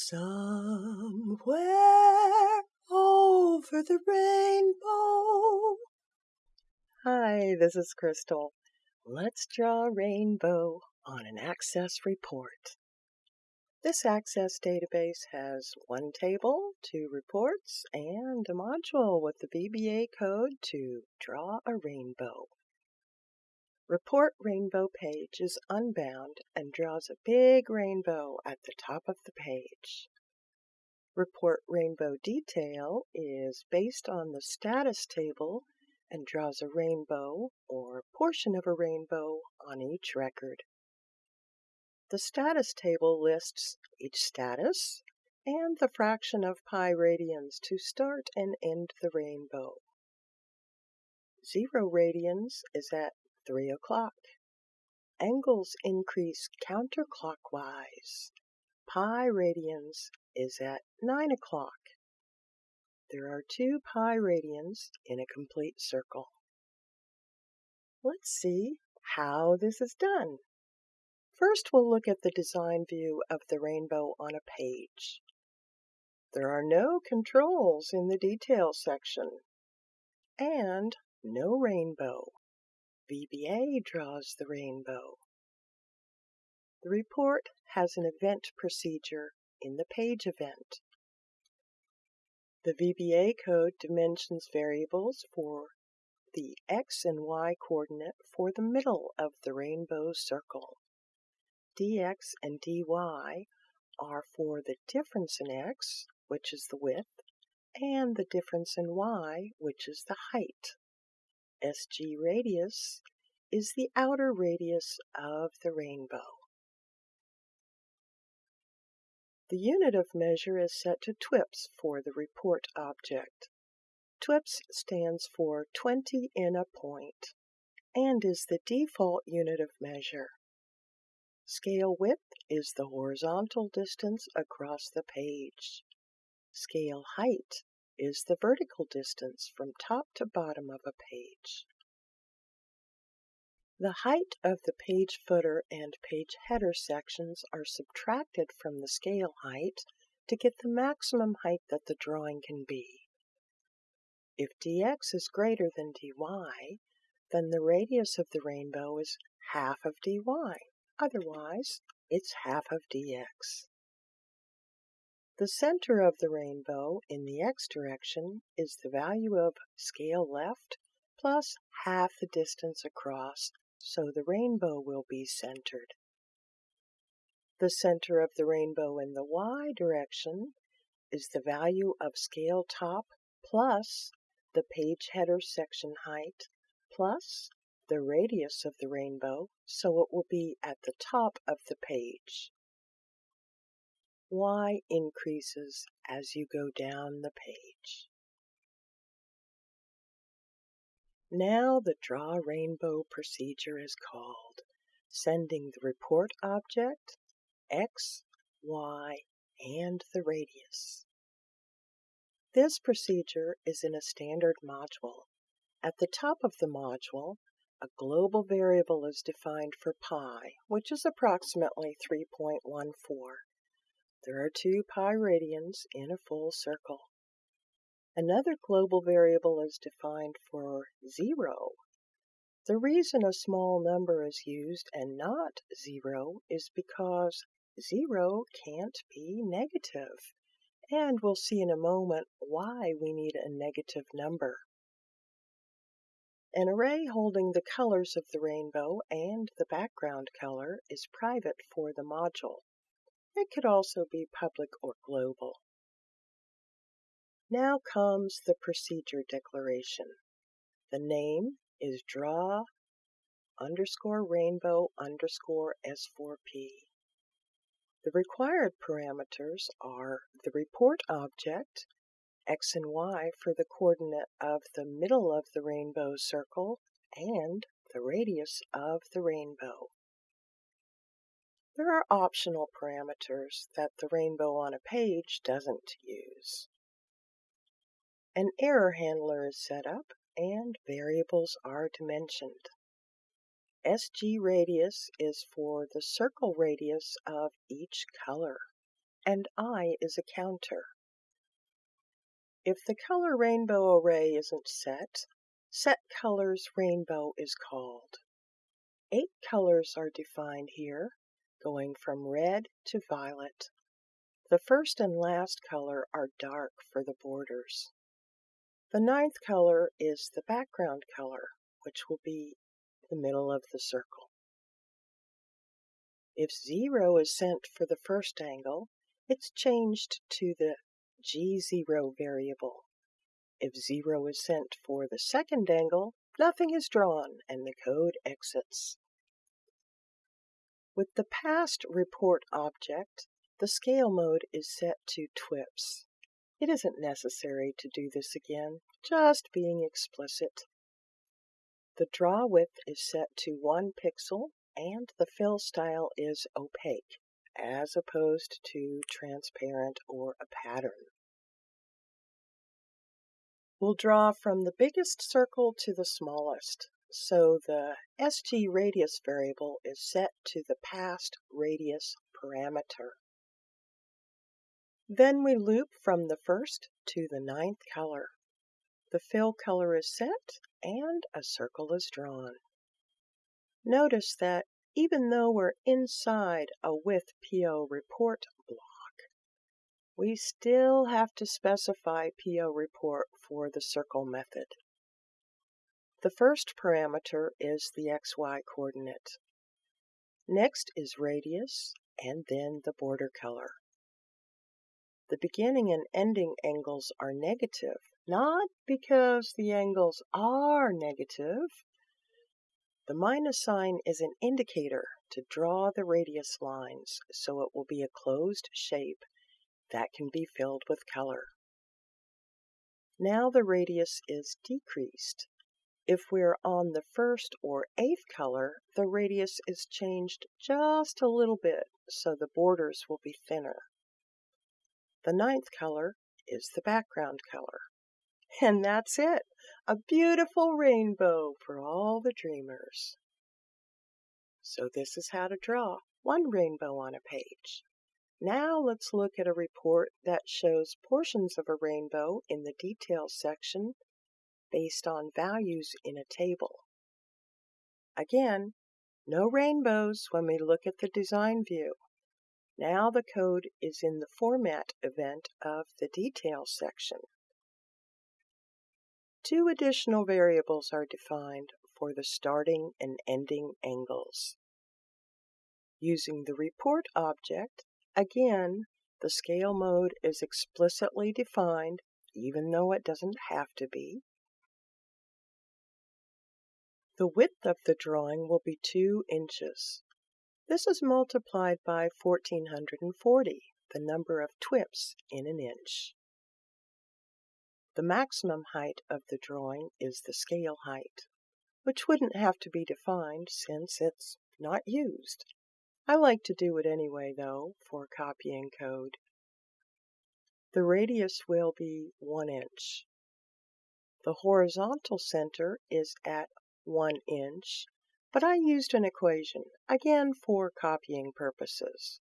Somewhere over the rainbow. Hi, this is Crystal. Let's draw a rainbow on an Access report. This Access database has one table, two reports, and a module with the VBA code to draw a rainbow. Report Rainbow page is unbound and draws a big rainbow at the top of the page. Report Rainbow Detail is based on the status table and draws a rainbow or portion of a rainbow on each record. The status table lists each status and the fraction of pi radians to start and end the rainbow. Zero radians is at 3 o'clock. Angles increase counterclockwise. Pi radians is at 9 o'clock. There are two pi radians in a complete circle. Let's see how this is done. First, we'll look at the design view of the rainbow on a page. There are no controls in the details section, and no rainbow. VBA draws the rainbow. The report has an event procedure in the page event. The VBA code dimensions variables for the x and y coordinate for the middle of the rainbow circle. dx and dy are for the difference in x, which is the width, and the difference in y, which is the height. SG radius is the outer radius of the rainbow. The unit of measure is set to twips for the report object. Twips stands for 20 in a point and is the default unit of measure. Scale width is the horizontal distance across the page. Scale height is the vertical distance from top to bottom of a page. The height of the page footer and page header sections are subtracted from the scale height to get the maximum height that the drawing can be. If dx is greater than dy, then the radius of the rainbow is half of dy. Otherwise, it's half of dx. The center of the rainbow in the x direction is the value of scale left plus half the distance across, so the rainbow will be centered. The center of the rainbow in the y direction is the value of scale top plus the page header section height plus the radius of the rainbow, so it will be at the top of the page y increases as you go down the page. Now the draw rainbow procedure is called, sending the report object, x, y, and the radius. This procedure is in a standard module. At the top of the module, a global variable is defined for pi, which is approximately 3.14. There are two pi radians in a full circle. Another global variable is defined for 0. The reason a small number is used and not 0 is because 0 can't be negative. And we'll see in a moment why we need a negative number. An array holding the colors of the rainbow and the background color is private for the module. It could also be public or global. Now comes the procedure declaration. The name is draw underscore rainbow underscore S4P. The required parameters are the report object, x and y for the coordinate of the middle of the rainbow circle, and the radius of the rainbow. There are optional parameters that the rainbow on a page doesn't use. An error handler is set up and variables are dimensioned. SG radius is for the circle radius of each color. and I is a counter. If the color rainbow array isn't set, set colors rainbow is called. Eight colors are defined here, going from red to violet. The first and last color are dark for the borders. The ninth color is the background color, which will be the middle of the circle. If 0 is sent for the first angle, it's changed to the G0 variable. If 0 is sent for the second angle, nothing is drawn and the code exits. With the passed report object, the scale mode is set to TWIPS. It isn't necessary to do this again, just being explicit. The draw width is set to 1 pixel and the fill style is opaque as opposed to transparent or a pattern. We'll draw from the biggest circle to the smallest, so the SG radius variable is set to the passed radius parameter. Then we loop from the first to the ninth color. The fill color is set and a circle is drawn. Notice that even though we're inside a with PO report block, we still have to specify PO report for the circle method. The first parameter is the XY coordinate. Next is radius, and then the border color. The beginning and ending angles are negative, not because the angles are negative, the minus sign is an indicator to draw the radius lines so it will be a closed shape that can be filled with color. Now the radius is decreased. If we're on the first or eighth color, the radius is changed just a little bit so the borders will be thinner. The ninth color is the background color. And that's it. A beautiful rainbow for all the dreamers. So this is how to draw one rainbow on a page. Now let's look at a report that shows portions of a rainbow in the details section based on values in a table. Again, no rainbows when we look at the design view. Now the code is in the format event of the details section. Two additional variables are defined for the starting and ending angles. Using the report object, again, the scale mode is explicitly defined, even though it doesn't have to be. The width of the drawing will be 2 inches. This is multiplied by 1440, the number of twips in an inch. The maximum height of the drawing is the scale height, which wouldn't have to be defined since it's not used. I like to do it anyway, though, for copying code. The radius will be 1 inch. The horizontal center is at 1 inch, but I used an equation, again for copying purposes.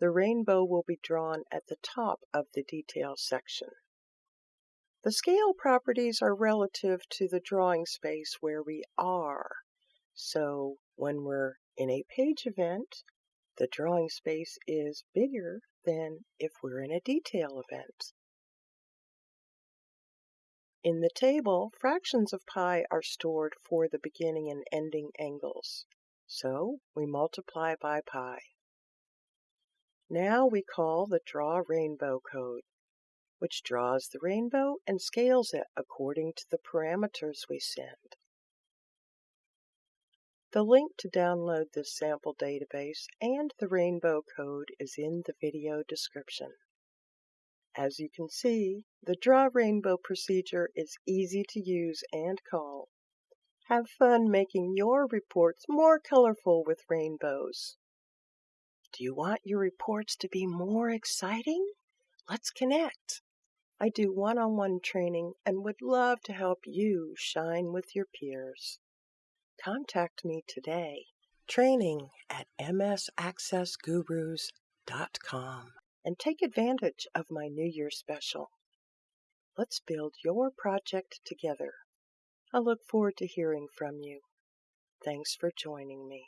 The rainbow will be drawn at the top of the detail section. The scale properties are relative to the drawing space where we are. So when we're in a page event, the drawing space is bigger than if we're in a detail event. In the table, fractions of pi are stored for the beginning and ending angles. So we multiply by pi. Now we call the draw rainbow code which draws the rainbow and scales it according to the parameters we send. The link to download this sample database and the rainbow code is in the video description. As you can see, the Draw Rainbow procedure is easy to use and call. Have fun making your reports more colorful with rainbows. Do you want your reports to be more exciting? Let's connect. I do one-on-one training and would love to help you shine with your peers. Contact me today. Training at msaccessgurus.com and take advantage of my New Year special. Let's build your project together. I look forward to hearing from you. Thanks for joining me.